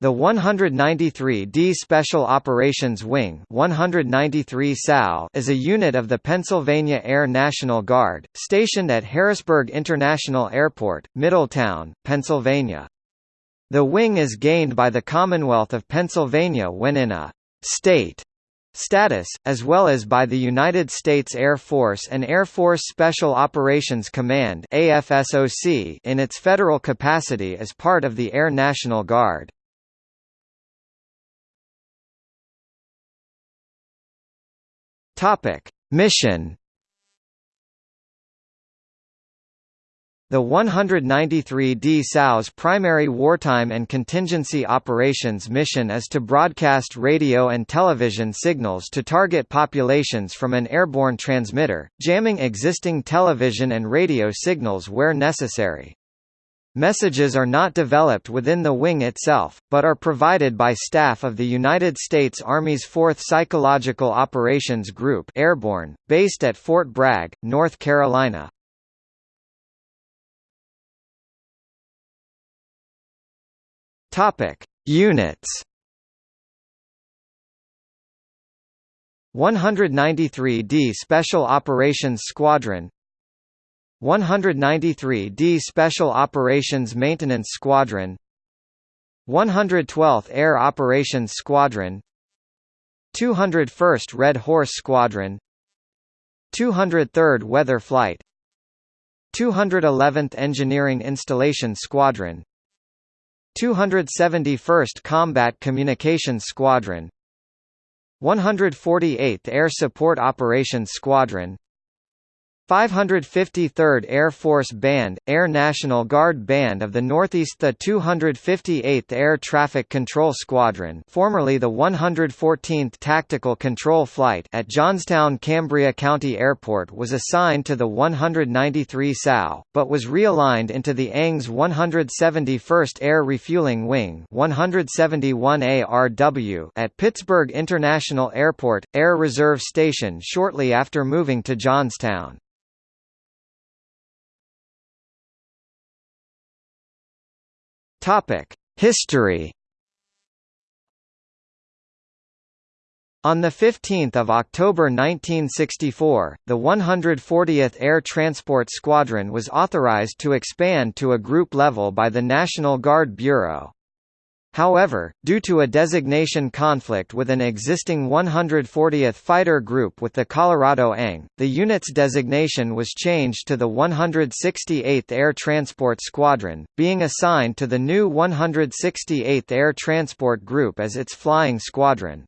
The 193d Special Operations Wing 193 SOW is a unit of the Pennsylvania Air National Guard, stationed at Harrisburg International Airport, Middletown, Pennsylvania. The wing is gained by the Commonwealth of Pennsylvania when in a «state» status, as well as by the United States Air Force and Air Force Special Operations Command in its federal capacity as part of the Air National Guard. Topic: Mission. The 193d SOW's primary wartime and contingency operations mission is to broadcast radio and television signals to target populations from an airborne transmitter, jamming existing television and radio signals where necessary. Messages are not developed within the wing itself, but are provided by staff of the United States Army's 4th Psychological Operations Group Airborne, based at Fort Bragg, North Carolina. Topic: Units 193d Special Operations Squadron 193d Special Operations Maintenance Squadron 112th Air Operations Squadron 201st Red Horse Squadron 203rd Weather Flight 211th Engineering Installation Squadron 271st Combat Communications Squadron 148th Air Support Operations Squadron 553rd Air Force Band, Air National Guard Band of the Northeast The 258th Air Traffic Control Squadron formerly the 114th Tactical Control Flight at Johnstown Cambria County Airport was assigned to the 193 SOW, but was realigned into the ANG's 171st Air Refueling Wing 171 ARW at Pittsburgh International Airport, Air Reserve Station shortly after moving to Johnstown. Topic: History. On 15 October 1964, the 140th Air Transport Squadron was authorized to expand to a group level by the National Guard Bureau. However, due to a designation conflict with an existing 140th Fighter Group with the Colorado ANG, the unit's designation was changed to the 168th Air Transport Squadron, being assigned to the new 168th Air Transport Group as its flying squadron.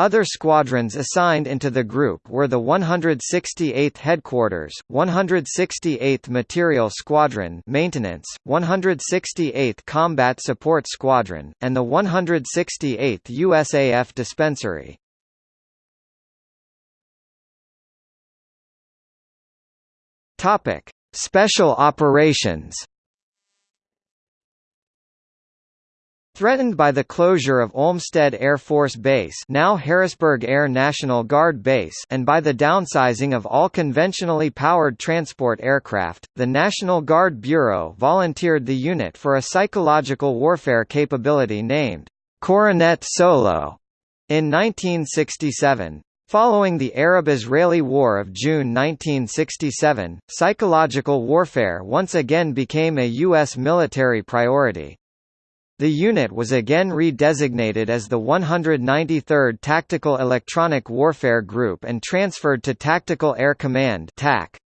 Other squadrons assigned into the group were the 168th Headquarters, 168th Material Squadron Maintenance, 168th Combat Support Squadron, and the 168th USAF Dispensary. Topic: Special Operations Threatened by the closure of Olmsted Air Force Base now Harrisburg Air National Guard Base and by the downsizing of all conventionally powered transport aircraft, the National Guard Bureau volunteered the unit for a psychological warfare capability named Coronet Solo in 1967. Following the Arab-Israeli War of June 1967, psychological warfare once again became a U.S. military priority. The unit was again redesignated as the 193rd Tactical Electronic Warfare Group and transferred to Tactical Air Command TAC.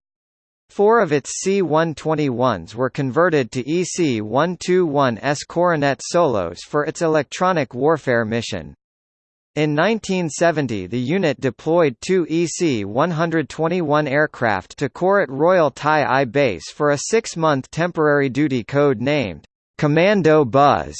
Four of its C-121s were converted to EC-121S Coronet Solos for its electronic warfare mission. In 1970 the unit deployed two EC-121 aircraft to Korat Royal Thai I base for a six-month temporary duty code named Commando Buzz.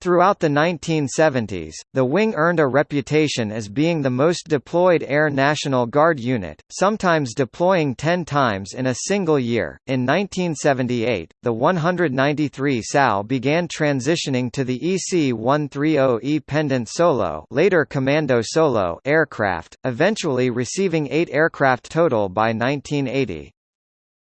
Throughout the 1970s, the wing earned a reputation as being the most deployed Air National Guard unit, sometimes deploying 10 times in a single year. In 1978, the 193 SOW began transitioning to the EC-130E Pendant Solo, later Commando Solo aircraft, eventually receiving 8 aircraft total by 1980.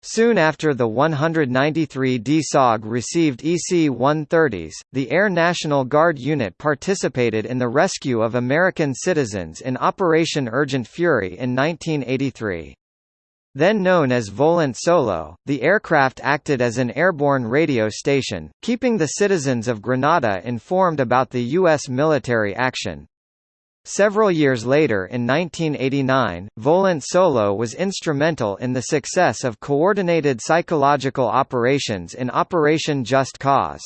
Soon after the 193 DSOG received EC-130s, the Air National Guard unit participated in the rescue of American citizens in Operation Urgent Fury in 1983. Then known as Volant Solo, the aircraft acted as an airborne radio station, keeping the citizens of Grenada informed about the U.S. military action. Several years later in 1989, Volant Solo was instrumental in the success of coordinated psychological operations in Operation Just Cause.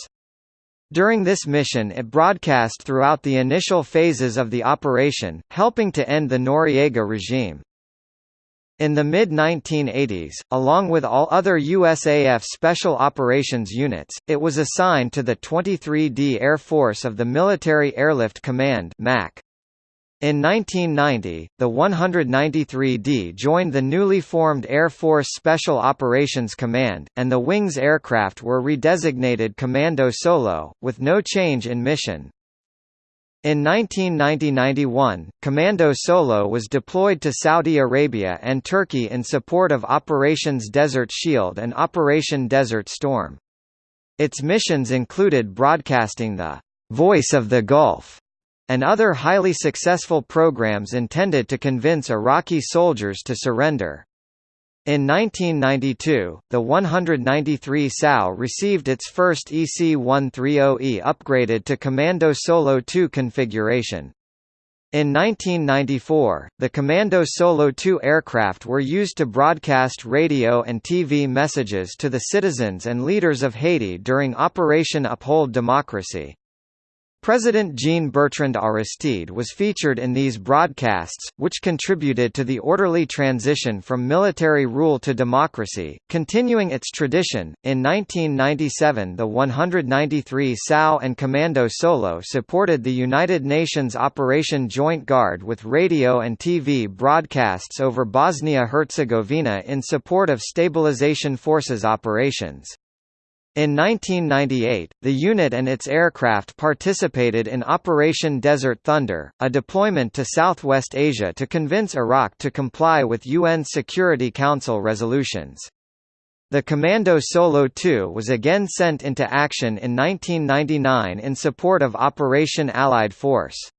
During this mission it broadcast throughout the initial phases of the operation, helping to end the Noriega regime. In the mid-1980s, along with all other USAF Special Operations units, it was assigned to the 23D Air Force of the Military Airlift Command MAC. In 1990, the 193D joined the newly formed Air Force Special Operations Command, and the Wings aircraft were redesignated Commando Solo, with no change in mission. In 1990–91, Commando Solo was deployed to Saudi Arabia and Turkey in support of Operations Desert Shield and Operation Desert Storm. Its missions included broadcasting the «Voice of the Gulf» and other highly successful programs intended to convince Iraqi soldiers to surrender. In 1992, the 193 SOW received its first EC-130E upgraded to Commando Solo 2 configuration. In 1994, the Commando Solo 2 aircraft were used to broadcast radio and TV messages to the citizens and leaders of Haiti during Operation Uphold Democracy. President Jean-Bertrand Aristide was featured in these broadcasts, which contributed to the orderly transition from military rule to democracy, continuing its tradition. In 1997, the 193 SOW and Commando Solo supported the United Nations Operation Joint Guard with radio and TV broadcasts over Bosnia-Herzegovina in support of Stabilization Forces operations. In 1998, the unit and its aircraft participated in Operation Desert Thunder, a deployment to Southwest Asia to convince Iraq to comply with UN Security Council resolutions. The Commando Solo II was again sent into action in 1999 in support of Operation Allied Force.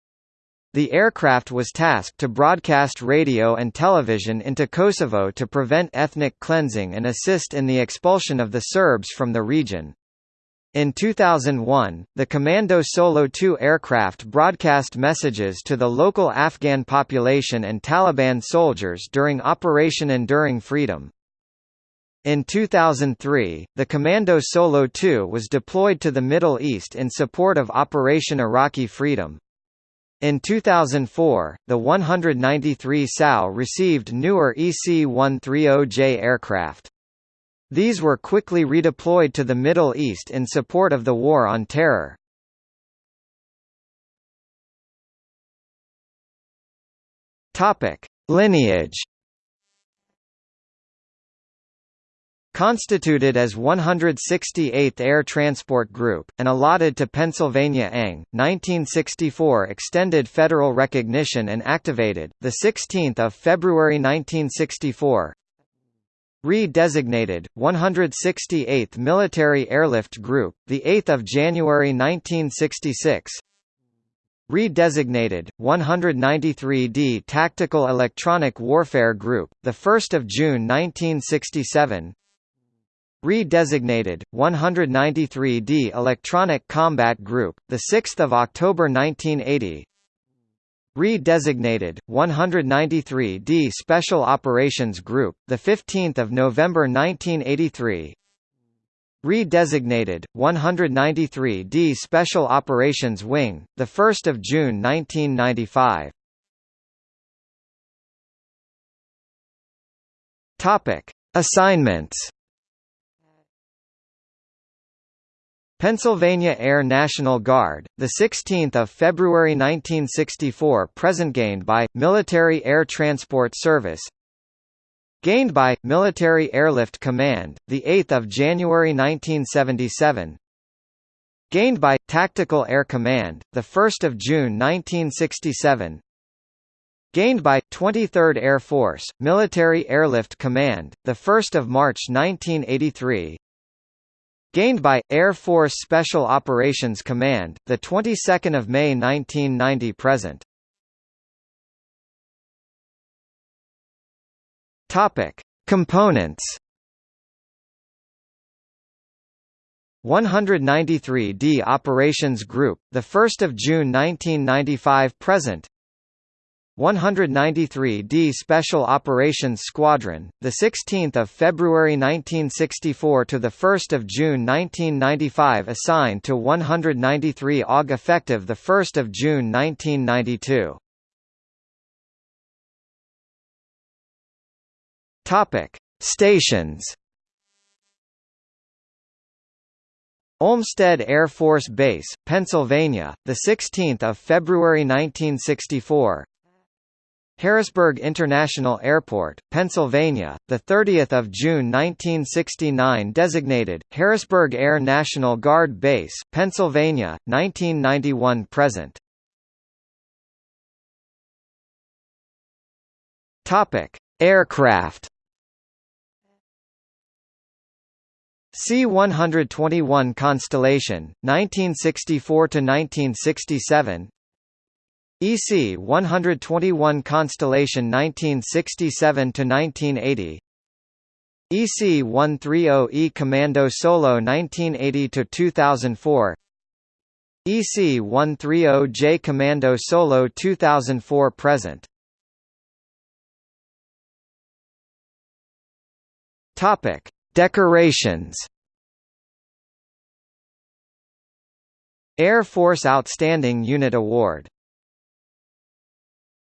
The aircraft was tasked to broadcast radio and television into Kosovo to prevent ethnic cleansing and assist in the expulsion of the Serbs from the region. In 2001, the Commando Solo 2 aircraft broadcast messages to the local Afghan population and Taliban soldiers during Operation Enduring Freedom. In 2003, the Commando Solo 2 was deployed to the Middle East in support of Operation Iraqi Freedom. In 2004, the 193 SOW received newer EC-130J aircraft. These were quickly redeployed to the Middle East in support of the War on Terror. Lineage Constituted as 168th Air Transport Group, and allotted to Pennsylvania ANG, 1964 extended federal recognition and activated, 16 February 1964 Re-designated, 168th Military Airlift Group, 8 January 1966 Re-designated, 193d Tactical Electronic Warfare Group, 1 June 1967 Re-designated, 193d Electronic Combat Group, 6 October 1980 Re-designated, 193d Special Operations Group, 15 November 1983 Re-designated, 193d Special Operations Wing, 1 June 1995 Topic: Assignments Pennsylvania Air National Guard, the 16th of February 1964, present gained by Military Air Transport Service. Gained by Military Airlift Command, the 8th of January 1977. Gained by Tactical Air Command, the 1st of June 1967. Gained by 23rd Air Force, Military Airlift Command, the 1st of March 1983 Gained by, Air Force Special Operations Command, the 22 May 1990 present Topic. Components 193d Operations Group, 1 June 1995 present 193d Special Operations Squadron, the 16th of February 1964 to the 1st of June 1995 assigned to 193 AUG effective the 1st of June 1992. Topic: Stations Olmsted Air Force Base, Pennsylvania, the 16th of February 1964. Harrisburg International Airport, Pennsylvania, the 30th of June 1969 designated Harrisburg Air National Guard Base, Pennsylvania, 1991 present. Topic: Aircraft C-121 Constellation, 1964–1967 EC-121 Constellation 1967 to 1980 EC-130E Commando Solo 1980 to 2004 EC-130J Commando Solo 2004 present. Topic: Decorations. Air Force Outstanding Unit Award